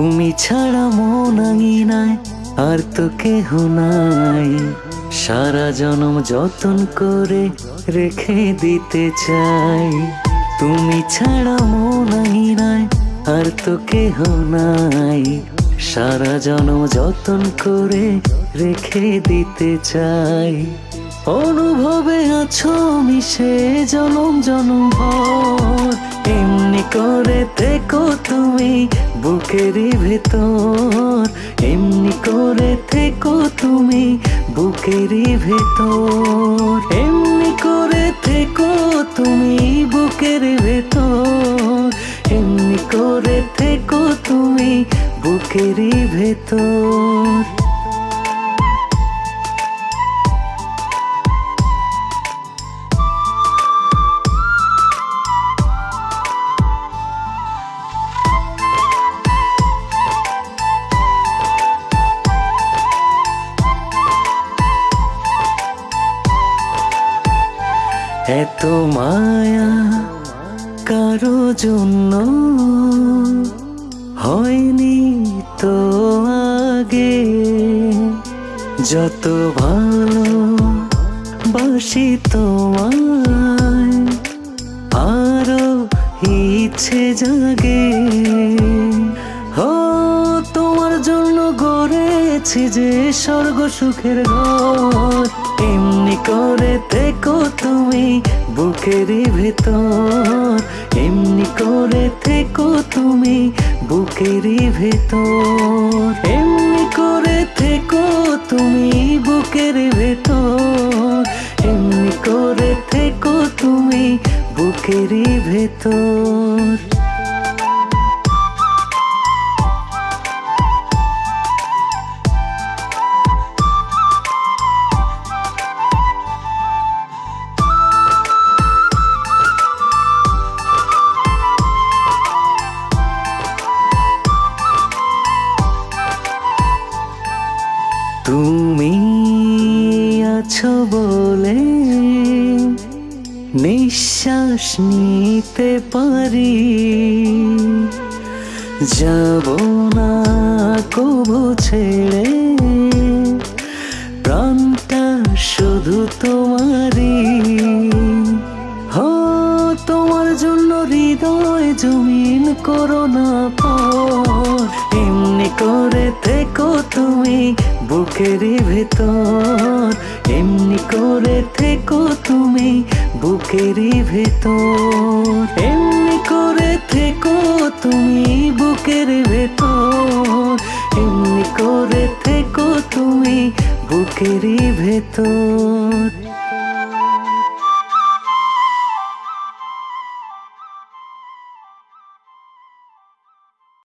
তুমি ছাড়া মন আঙিনায় আর তো কেহ নাই। সারা জনম যতন করে রেখে দিতে চাই। তুমি ছাড়া মন আঙিনায় আর তো কেহ নাই। সারা জনম যতন করে রেখে দিতে চাই। অনুভবে আছো মিশে জনম জনম ভর, এমনি করে থেকো তুমি বুকেরই ভেতর, এমনি করে থেকো তুমি বুকেরই ভেতর। এমনি করে থেকো তুমি বুকের ভেতর। এমনি করে থেকো তুমি বুকেরই ভেতর। এত মায়া কারও জন্য হয়নি তো আগে। যত ভালো বাসি তোমায়, আরও ইচ্ছে জাগে। হো তোমার জন্য গড়েছি যে স্বর্গ সুখের ঘর, এমনি করে থেকো তুমি বুকেরই ভেতর। এমনি করে থেকো তুমি বুকেরই ভেতর। এমনি করে থেকো তুমি বুকের ভেতর। এমনি করে থেকো তুমি বুকেরই ভেতর। তুমি আছো বলে নিঃশ্বাস নিতে পারি। যাব না কবু ছেড়ে, প্রাণটা শুধু তোমারই। হো তোমার জন্য হৃদয় জমিন করো না পর। এমনি করে থেকো তুমি বুকেরই ভেতর, এমনি করে থেকো তুমি বুকেরই ভেতর। এমনি করে থেকো তুমি বুকের ভেতর, এমনি করে থেকো তুমি বুকেরই ভেতর।